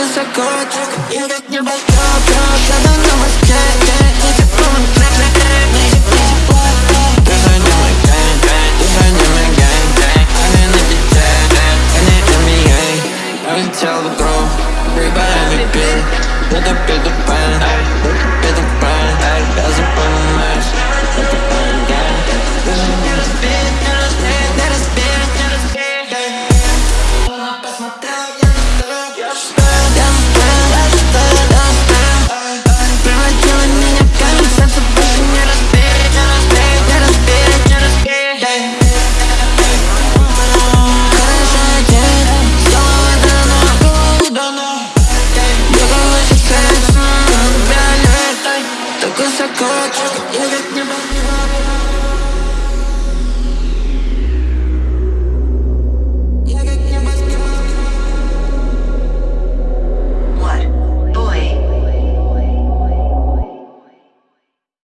высоко, так и как не болтал, когда на мозге, не тепло, не тепло, не тепло. Ты за ним и гэнь, гэнь, и гэнь. Они на бите, они NBA, полетел в игру, выбирай MVP, надо петь I got you.